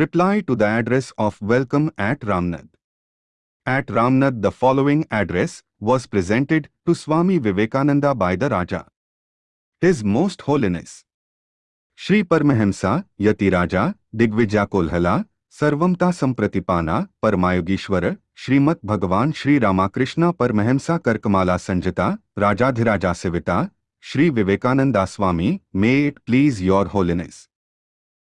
Reply to the address of welcome at Ramnad. At Ramnad the following address was presented to Swami Vivekananda by the Raja. His Most Holiness Shri Paramahamsa Yati Raja Digvija Kolhala Sarvamta Sampratipana Paramayogishwara Srimat Bhagavan Shri Ramakrishna Paramahamsa Karkamala Sanjita Rajadhiraja Sivita Shri Vivekananda Swami May it please your holiness.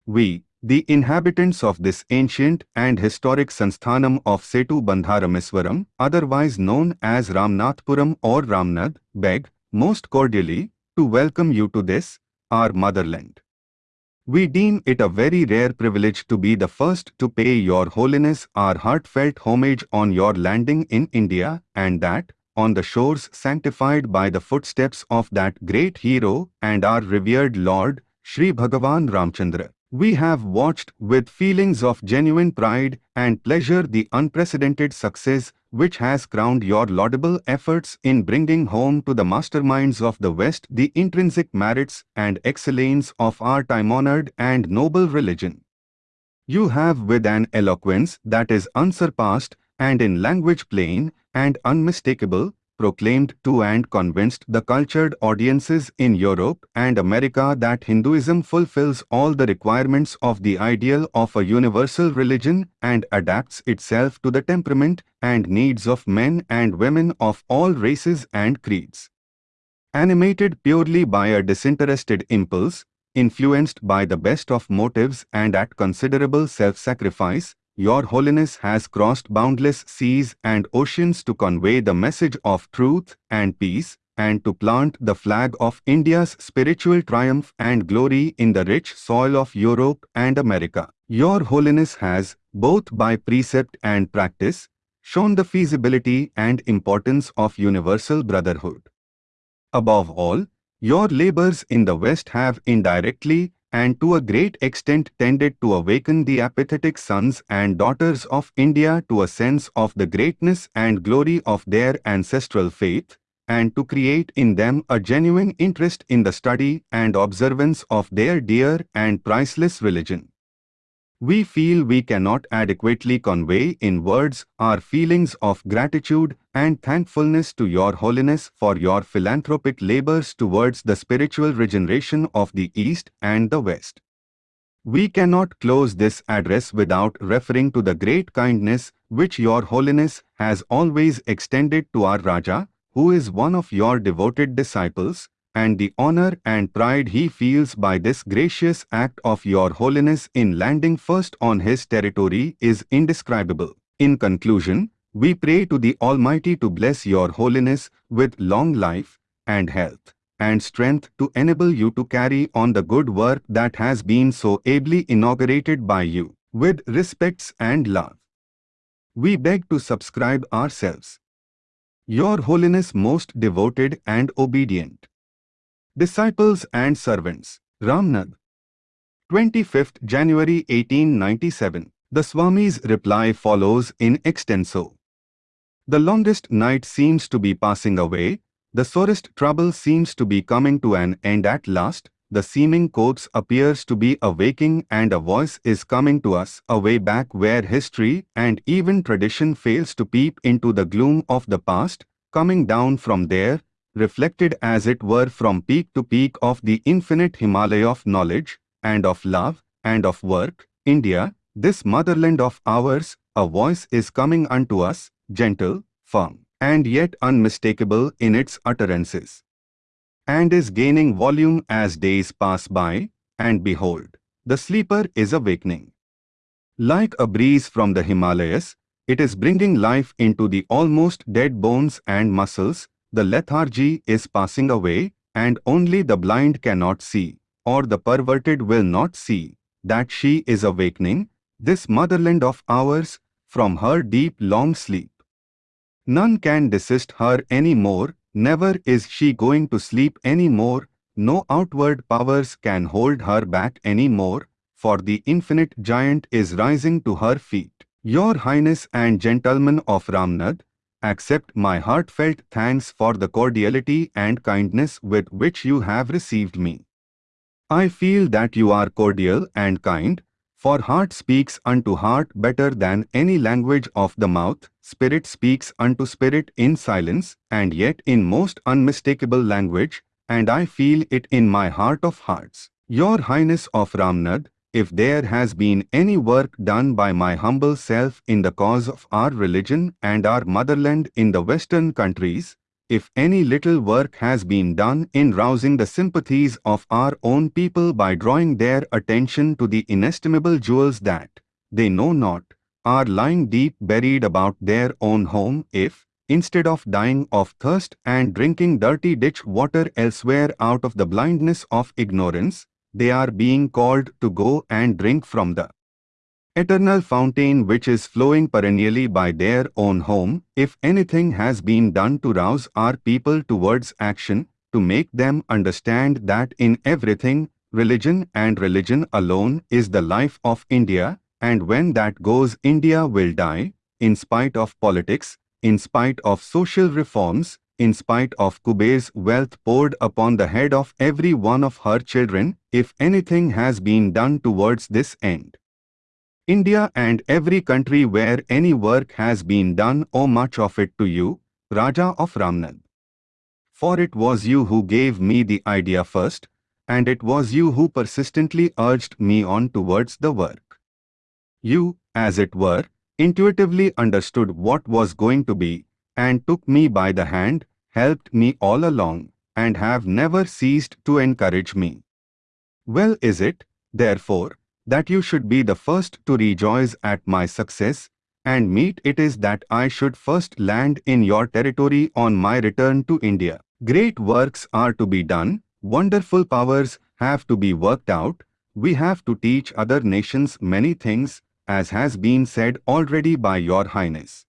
We, the inhabitants of this ancient and historic Sansthanam of Setu Bandharameswaram, otherwise known as Ramnathpuram or Ramnad, beg, most cordially, to welcome you to this, our motherland. We deem it a very rare privilege to be the first to pay your holiness our heartfelt homage on your landing in India and that, on the shores sanctified by the footsteps of that great hero and our revered Lord, Sri Bhagavan Ramchandra. We have watched with feelings of genuine pride and pleasure the unprecedented success which has crowned your laudable efforts in bringing home to the masterminds of the West the intrinsic merits and excellence of our time-honored and noble religion. You have with an eloquence that is unsurpassed and in language plain and unmistakable proclaimed to and convinced the cultured audiences in Europe and America that Hinduism fulfills all the requirements of the ideal of a universal religion and adapts itself to the temperament and needs of men and women of all races and creeds. Animated purely by a disinterested impulse, influenced by the best of motives and at considerable self-sacrifice, your Holiness has crossed boundless seas and oceans to convey the message of truth and peace, and to plant the flag of India's spiritual triumph and glory in the rich soil of Europe and America. Your Holiness has, both by precept and practice, shown the feasibility and importance of universal brotherhood. Above all, your labors in the West have indirectly and to a great extent tended to awaken the apathetic sons and daughters of India to a sense of the greatness and glory of their ancestral faith, and to create in them a genuine interest in the study and observance of their dear and priceless religion. We feel we cannot adequately convey in words our feelings of gratitude and thankfulness to Your Holiness for your philanthropic labors towards the spiritual regeneration of the East and the West. We cannot close this address without referring to the great kindness which Your Holiness has always extended to our Raja, who is one of your devoted disciples, and the honor and pride he feels by this gracious act of your holiness in landing first on his territory is indescribable. In conclusion, we pray to the Almighty to bless your holiness with long life and health and strength to enable you to carry on the good work that has been so ably inaugurated by you, with respects and love. We beg to subscribe ourselves. Your Holiness most devoted and obedient. Disciples and Servants, Ramnad. 25th January 1897. The Swami's reply follows in extenso. The longest night seems to be passing away, the sorest trouble seems to be coming to an end at last, the seeming course appears to be awaking and a voice is coming to us away back where history and even tradition fails to peep into the gloom of the past, coming down from there, reflected as it were from peak to peak of the infinite Himalaya of knowledge, and of love, and of work, India, this motherland of ours, a voice is coming unto us, gentle, firm, and yet unmistakable in its utterances. And is gaining volume as days pass by, and behold, the sleeper is awakening. Like a breeze from the Himalayas, it is bringing life into the almost dead bones and muscles, the lethargy is passing away, and only the blind cannot see, or the perverted will not see, that she is awakening, this motherland of ours, from her deep long sleep. None can desist her any more, never is she going to sleep any more, no outward powers can hold her back any more, for the infinite giant is rising to her feet. Your Highness and Gentlemen of Ramnad, accept my heartfelt thanks for the cordiality and kindness with which you have received me. I feel that you are cordial and kind, For heart speaks unto heart better than any language of the mouth, spirit speaks unto spirit in silence, and yet in most unmistakable language, and I feel it in my heart of hearts. Your Highness of Ramnad, if there has been any work done by my humble self in the cause of our religion and our motherland in the western countries, if any little work has been done in rousing the sympathies of our own people by drawing their attention to the inestimable jewels that, they know not, are lying deep buried about their own home if, instead of dying of thirst and drinking dirty ditch water elsewhere out of the blindness of ignorance, they are being called to go and drink from the eternal fountain which is flowing perennially by their own home, if anything has been done to rouse our people towards action, to make them understand that in everything, religion and religion alone is the life of India, and when that goes India will die, in spite of politics, in spite of social reforms, in spite of Kuber's wealth poured upon the head of every one of her children, if anything has been done towards this end. India and every country where any work has been done owe much of it to you, Raja of Ramnad. For it was you who gave me the idea first, and it was you who persistently urged me on towards the work. You, as it were, intuitively understood what was going to be, and took me by the hand, helped me all along, and have never ceased to encourage me. Well is it, therefore, that you should be the first to rejoice at my success, and meet it is that I should first land in your territory on my return to India. Great works are to be done, wonderful powers have to be worked out, we have to teach other nations many things, as has been said already by your highness.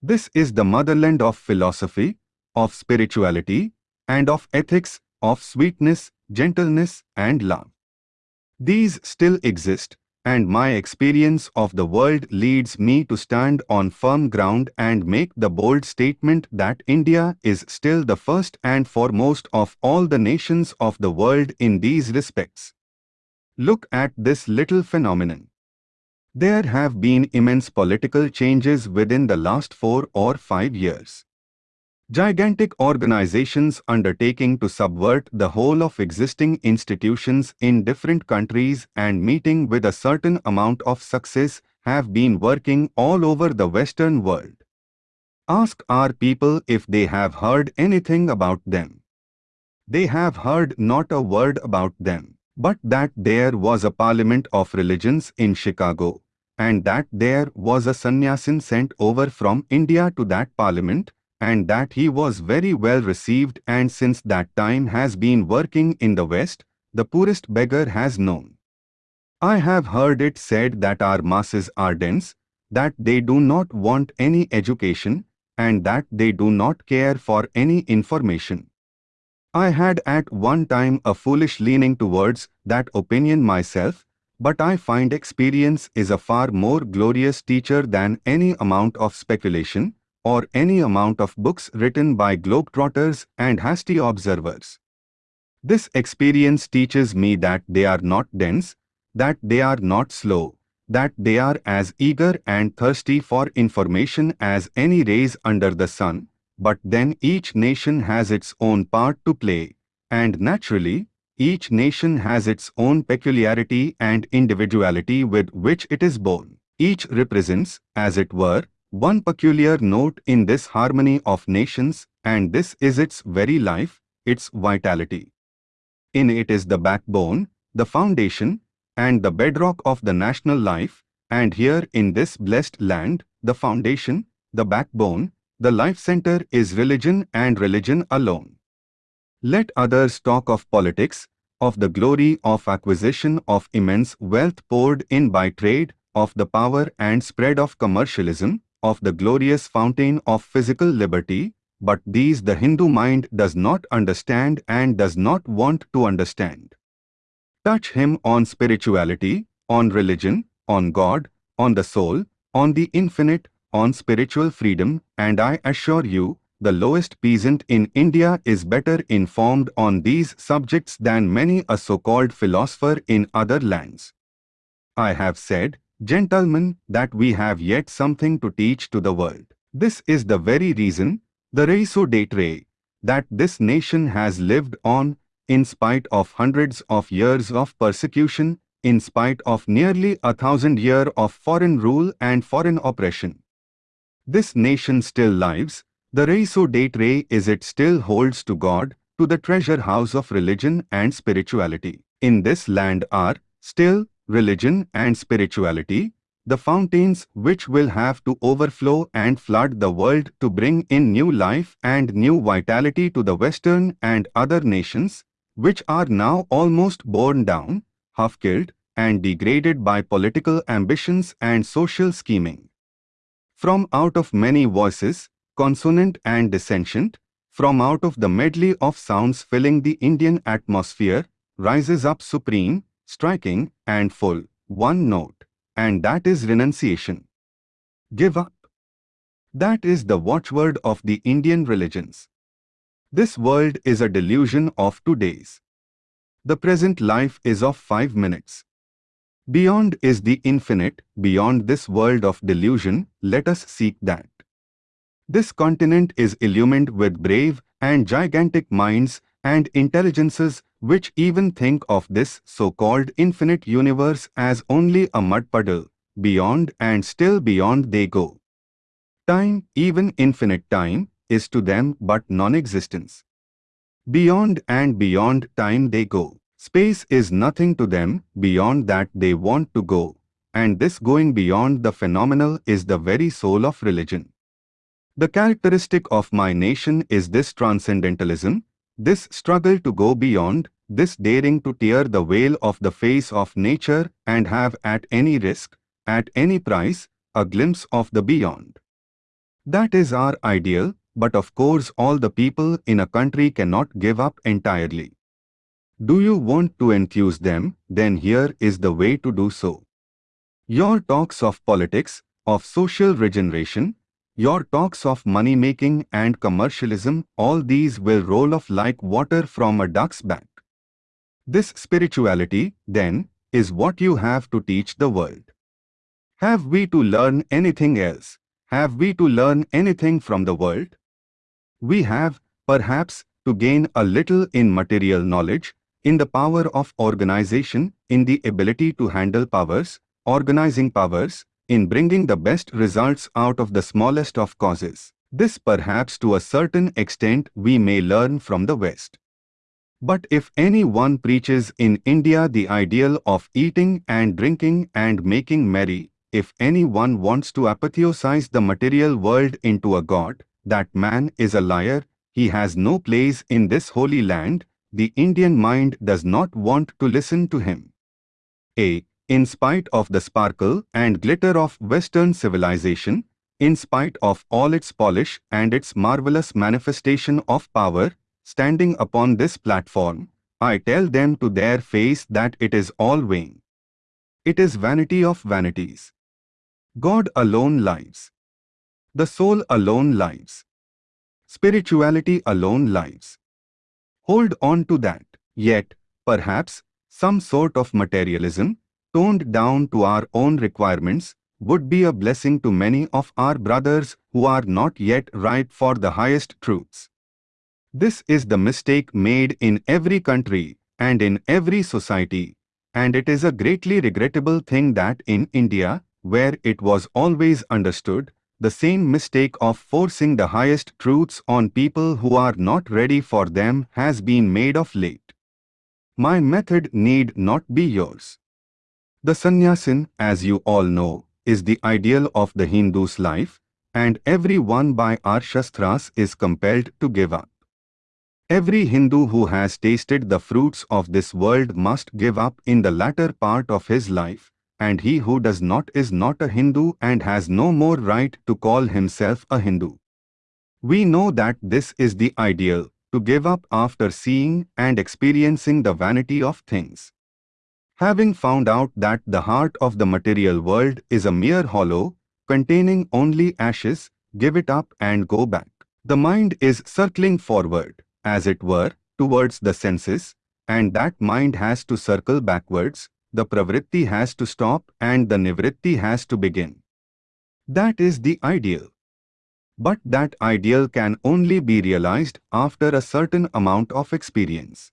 This is the motherland of philosophy, of spirituality, and of ethics, of sweetness, gentleness, and love. These still exist, and my experience of the world leads me to stand on firm ground and make the bold statement that India is still the first and foremost of all the nations of the world in these respects. Look at this little phenomenon. There have been immense political changes within the last four or five years. Gigantic organizations undertaking to subvert the whole of existing institutions in different countries and meeting with a certain amount of success have been working all over the Western world. Ask our people if they have heard anything about them. They have heard not a word about them, but that there was a parliament of religions in Chicago, and that there was a sannyasin sent over from India to that parliament, and that he was very well received and since that time has been working in the West, the poorest beggar has known. I have heard it said that our masses are dense, that they do not want any education, and that they do not care for any information. I had at one time a foolish leaning towards that opinion myself, but I find experience is a far more glorious teacher than any amount of speculation, or any amount of books written by globetrotters and hasty observers. This experience teaches me that they are not dense, that they are not slow, that they are as eager and thirsty for information as any rays under the sun, but then each nation has its own part to play, and naturally, each nation has its own peculiarity and individuality with which it is born. Each represents, as it were, one peculiar note in this harmony of nations, and this is its very life, its vitality. In it is the backbone, the foundation, and the bedrock of the national life, and here in this blessed land, the foundation, the backbone, the life center is religion and religion alone. Let others talk of politics, of the glory of acquisition of immense wealth poured in by trade, of the power and spread of commercialism, of the glorious fountain of physical liberty, but these the Hindu mind does not understand and does not want to understand. Touch him on spirituality, on religion, on God, on the soul, on the infinite, on spiritual freedom, and I assure you, the lowest peasant in India is better informed on these subjects than many a so-called philosopher in other lands. I have said, gentlemen, that we have yet something to teach to the world. This is the very reason, the raison d'etre, that this nation has lived on in spite of hundreds of years of persecution, in spite of nearly a thousand years of foreign rule and foreign oppression. This nation still lives, the raison d'etre is it still holds to God, to the treasure house of religion and spirituality. In this land are, still, religion and spirituality, the fountains which will have to overflow and flood the world to bring in new life and new vitality to the Western and other nations, which are now almost borne down, half-killed, and degraded by political ambitions and social scheming. From out of many voices, consonant and dissentient, from out of the medley of sounds filling the Indian atmosphere, rises up supreme, striking, and full, one note, and that is renunciation. Give up. That is the watchword of the Indian religions. This world is a delusion of two days. The present life is of five minutes. Beyond is the infinite, beyond this world of delusion, let us seek that. This continent is illumined with brave and gigantic minds and intelligences which even think of this so-called infinite universe as only a mud puddle, beyond and still beyond they go. Time, even infinite time, is to them but non-existence. Beyond and beyond time they go. Space is nothing to them, beyond that they want to go, and this going beyond the phenomenal is the very soul of religion. The characteristic of my nation is this transcendentalism, this struggle to go beyond, this daring to tear the veil of the face of nature and have at any risk, at any price, a glimpse of the beyond. That is our ideal, but of course all the people in a country cannot give up entirely. Do you want to enthuse them, then here is the way to do so. Your talks of politics, of social regeneration, your talks of money-making and commercialism, all these will roll off like water from a duck's back. This spirituality, then, is what you have to teach the world. Have we to learn anything else? Have we to learn anything from the world? We have, perhaps, to gain a little in material knowledge, in the power of organization, in the ability to handle powers, organizing powers, in bringing the best results out of the smallest of causes. This perhaps to a certain extent we may learn from the West. But if anyone preaches in India the ideal of eating and drinking and making merry, if anyone wants to apotheosize the material world into a god, that man is a liar, he has no place in this holy land, the Indian mind does not want to listen to him. A. In spite of the sparkle and glitter of Western civilization, in spite of all its polish and its marvelous manifestation of power, standing upon this platform, I tell them to their face that it is all vain. It is vanity of vanities. God alone lives. The soul alone lives. Spirituality alone lives. Hold on to that. Yet, perhaps, some sort of materialism, toned down to our own requirements, would be a blessing to many of our brothers who are not yet ripe for the highest truths. This is the mistake made in every country and in every society, and it is a greatly regrettable thing that in India, where it was always understood, the same mistake of forcing the highest truths on people who are not ready for them has been made of late. My method need not be yours. The sannyasin, as you all know, is the ideal of the Hindu's life, and every one by our Shastras is compelled to give up. Every Hindu who has tasted the fruits of this world must give up in the latter part of his life, and he who does not is not a Hindu and has no more right to call himself a Hindu. We know that this is the ideal, to give up after seeing and experiencing the vanity of things. Having found out that the heart of the material world is a mere hollow, containing only ashes, give it up and go back. The mind is circling forward, as it were, towards the senses, and that mind has to circle backwards, the pravritti has to stop and the nivritti has to begin. That is the ideal. But that ideal can only be realized after a certain amount of experience.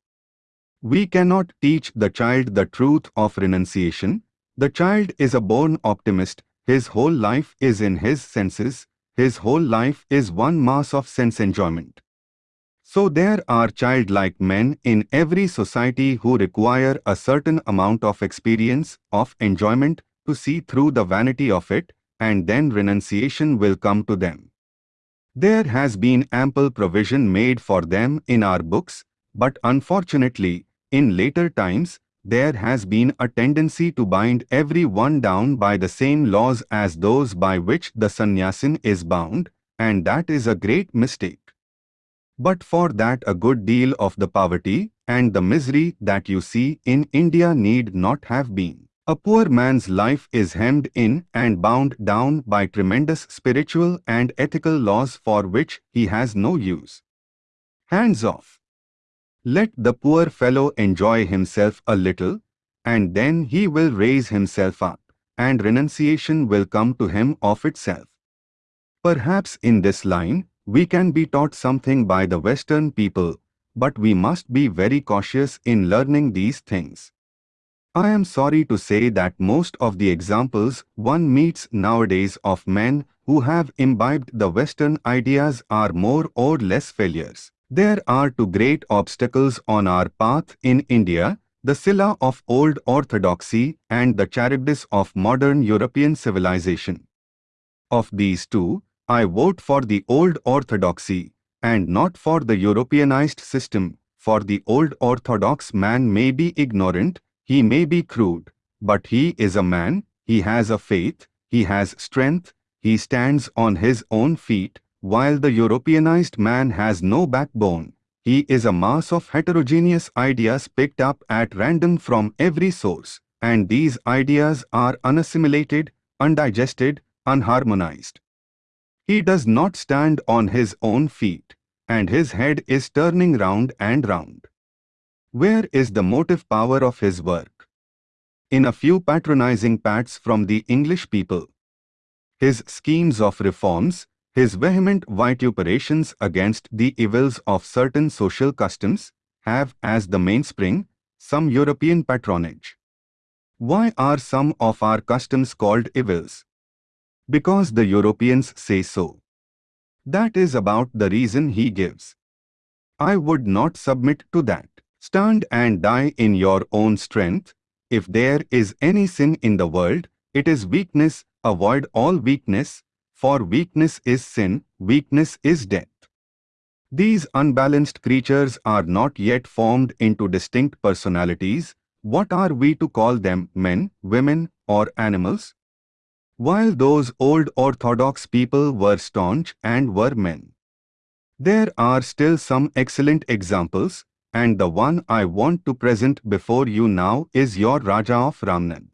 We cannot teach the child the truth of renunciation. The child is a born optimist. His whole life is in his senses. His whole life is one mass of sense enjoyment. So there are childlike men in every society who require a certain amount of experience, of enjoyment, to see through the vanity of it, and then renunciation will come to them. There has been ample provision made for them in our books, but unfortunately, in later times, there has been a tendency to bind every one down by the same laws as those by which the sannyasin is bound, and that is a great mistake. But for that a good deal of the poverty and the misery that you see in India need not have been. A poor man's life is hemmed in and bound down by tremendous spiritual and ethical laws for which he has no use. Hands off. Let the poor fellow enjoy himself a little, and then he will raise himself up, and renunciation will come to him of itself. Perhaps in this line, we can be taught something by the Western people, but we must be very cautious in learning these things. I am sorry to say that most of the examples one meets nowadays of men who have imbibed the Western ideas are more or less failures. There are two great obstacles on our path in India, the Scylla of old orthodoxy and the Charybdis of modern European civilization. Of these two, I vote for the old orthodoxy and not for the Europeanized system, for the old orthodox man may be ignorant he may be crude, but he is a man, he has a faith, he has strength, he stands on his own feet, while the Europeanized man has no backbone. He is a mass of heterogeneous ideas picked up at random from every source, and these ideas are unassimilated, undigested, unharmonized. He does not stand on his own feet, and his head is turning round and round. Where is the motive power of his work? In a few patronizing pats from the English people. His schemes of reforms, his vehement vituperations against the evils of certain social customs, have as the mainspring some European patronage. Why are some of our customs called evils? Because the Europeans say so. That is about the reason he gives. I would not submit to that. Stand and die in your own strength. If there is any sin in the world, it is weakness. Avoid all weakness, for weakness is sin, weakness is death. These unbalanced creatures are not yet formed into distinct personalities. What are we to call them, men, women, or animals? While those old orthodox people were staunch and were men. There are still some excellent examples, and the one I want to present before you now is your Raja of Ramnad.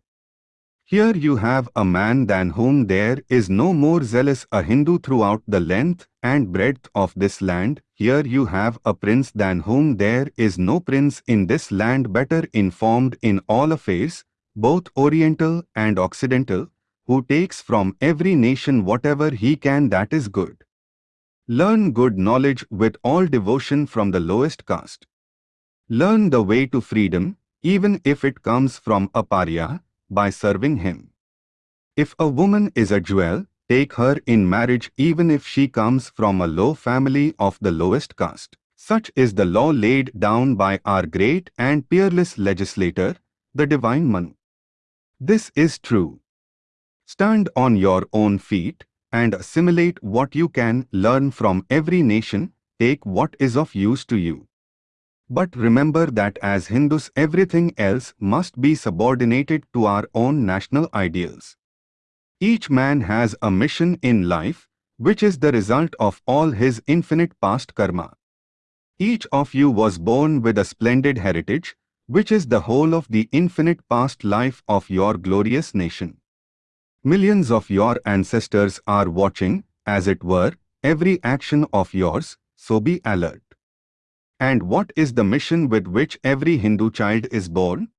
Here you have a man than whom there is no more zealous a Hindu throughout the length and breadth of this land. Here you have a prince than whom there is no prince in this land better informed in all affairs, both oriental and occidental, who takes from every nation whatever he can that is good. Learn good knowledge with all devotion from the lowest caste. Learn the way to freedom, even if it comes from a pariah, by serving him. If a woman is a jewel, take her in marriage even if she comes from a low family of the lowest caste. Such is the law laid down by our great and peerless legislator, the divine Manu. This is true. Stand on your own feet and assimilate what you can learn from every nation, take what is of use to you. But remember that as Hindus everything else must be subordinated to our own national ideals. Each man has a mission in life, which is the result of all his infinite past karma. Each of you was born with a splendid heritage, which is the whole of the infinite past life of your glorious nation. Millions of your ancestors are watching, as it were, every action of yours, so be alert. And what is the mission with which every Hindu child is born?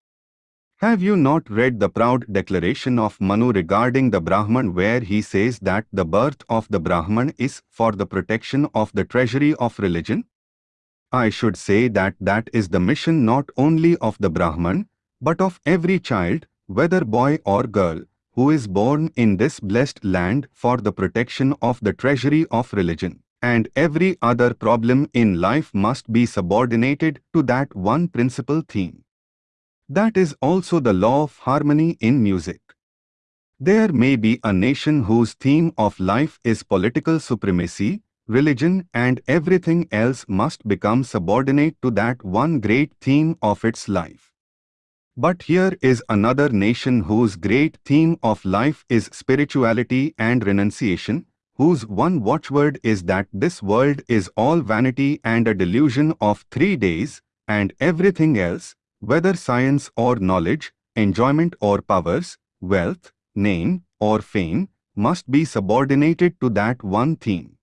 Have you not read the proud declaration of Manu regarding the Brahman where he says that the birth of the Brahman is for the protection of the treasury of religion? I should say that that is the mission not only of the Brahman, but of every child, whether boy or girl, who is born in this blessed land for the protection of the treasury of religion. And every other problem in life must be subordinated to that one principal theme. That is also the law of harmony in music. There may be a nation whose theme of life is political supremacy, religion and everything else must become subordinate to that one great theme of its life. But here is another nation whose great theme of life is spirituality and renunciation, whose one watchword is that this world is all vanity and a delusion of three days, and everything else, whether science or knowledge, enjoyment or powers, wealth, name or fame, must be subordinated to that one theme.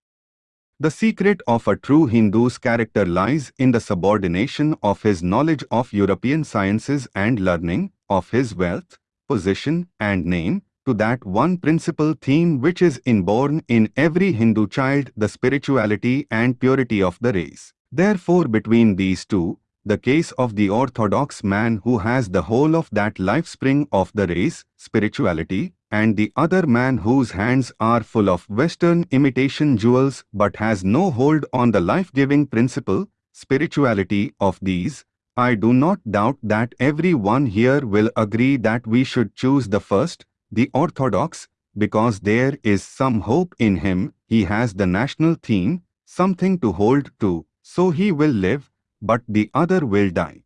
The secret of a true Hindu's character lies in the subordination of his knowledge of European sciences and learning, of his wealth, position and name, to that one principal theme which is inborn in every Hindu child, the spirituality and purity of the race. Therefore between these two, the case of the orthodox man who has the whole of that life spring of the race, spirituality, and the other man whose hands are full of Western imitation jewels but has no hold on the life-giving principle, spirituality of these, I do not doubt that every one here will agree that we should choose the first, the orthodox, because there is some hope in him, he has the national theme, something to hold to, so he will live, but the other will die.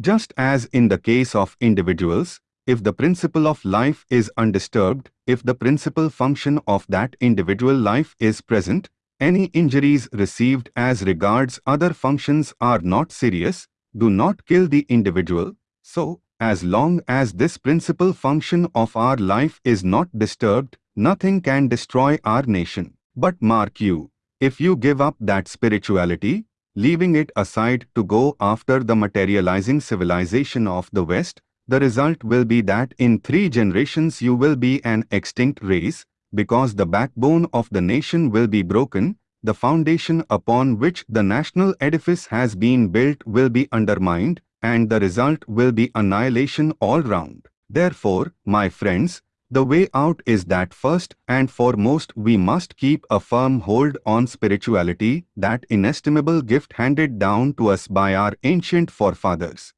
Just as in the case of individuals, if the principle of life is undisturbed, if the principal function of that individual life is present, any injuries received as regards other functions are not serious, do not kill the individual. So, as long as this principal function of our life is not disturbed, nothing can destroy our nation. But mark you, if you give up that spirituality, leaving it aside to go after the materializing civilization of the West, the result will be that in three generations you will be an extinct race, because the backbone of the nation will be broken, the foundation upon which the national edifice has been built will be undermined, and the result will be annihilation all round. Therefore, my friends, the way out is that first and foremost we must keep a firm hold on spirituality, that inestimable gift handed down to us by our ancient forefathers.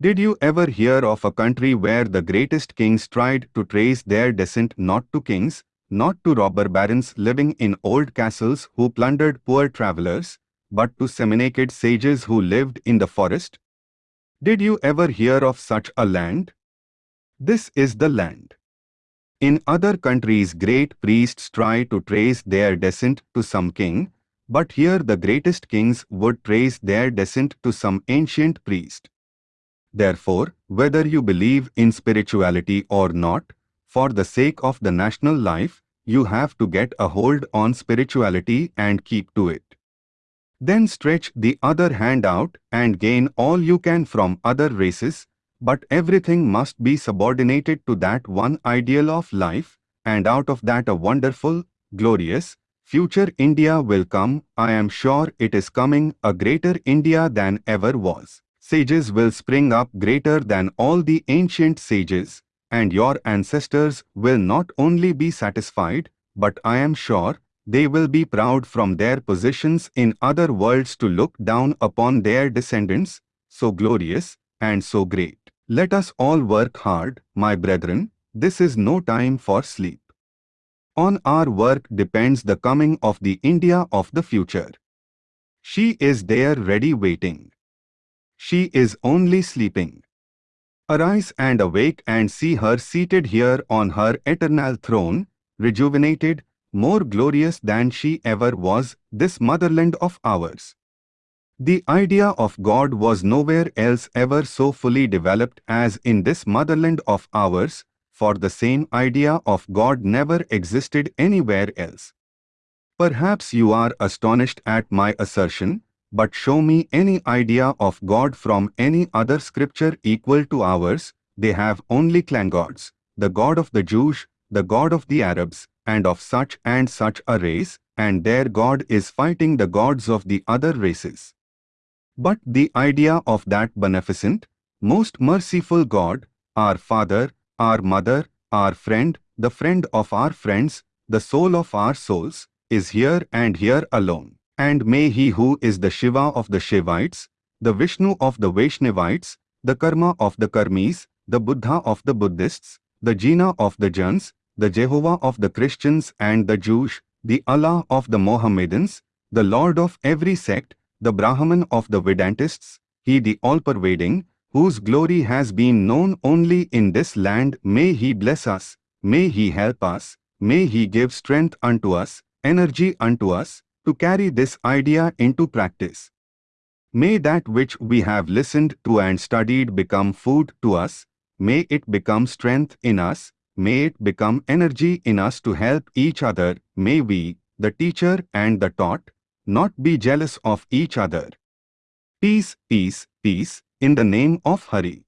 Did you ever hear of a country where the greatest kings tried to trace their descent not to kings, not to robber barons living in old castles who plundered poor travelers, but to semi-naked sages who lived in the forest? Did you ever hear of such a land? This is the land. In other countries great priests try to trace their descent to some king, but here the greatest kings would trace their descent to some ancient priest. Therefore, whether you believe in spirituality or not, for the sake of the national life, you have to get a hold on spirituality and keep to it. Then stretch the other hand out and gain all you can from other races, but everything must be subordinated to that one ideal of life, and out of that a wonderful, glorious, future India will come, I am sure it is coming, a greater India than ever was. Sages will spring up greater than all the ancient sages, and your ancestors will not only be satisfied, but I am sure they will be proud from their positions in other worlds to look down upon their descendants, so glorious and so great. Let us all work hard, my brethren, this is no time for sleep. On our work depends the coming of the India of the future. She is there ready waiting. She is only sleeping. Arise and awake and see her seated here on her eternal throne, rejuvenated, more glorious than she ever was, this motherland of ours. The idea of God was nowhere else ever so fully developed as in this motherland of ours, for the same idea of God never existed anywhere else. Perhaps you are astonished at my assertion, but show me any idea of God from any other scripture equal to ours, they have only clan gods, the god of the Jews, the god of the Arabs, and of such and such a race, and their god is fighting the gods of the other races. But the idea of that beneficent, most merciful God, our Father, our Mother, our friend, the friend of our friends, the soul of our souls, is here and here alone. And may he who is the Shiva of the Shivites, the Vishnu of the Vaishnavites, the Karma of the Karmis, the Buddha of the Buddhists, the Jina of the Jains, the Jehovah of the Christians and the Jews, the Allah of the Mohammedans, the Lord of every sect, the Brahman of the Vedantists, he the all-pervading, whose glory has been known only in this land, may he bless us, may he help us, may he give strength unto us, energy unto us, to carry this idea into practice. May that which we have listened to and studied become food to us, may it become strength in us, may it become energy in us to help each other, may we, the teacher and the taught, not be jealous of each other. Peace, peace, peace, in the name of Hari.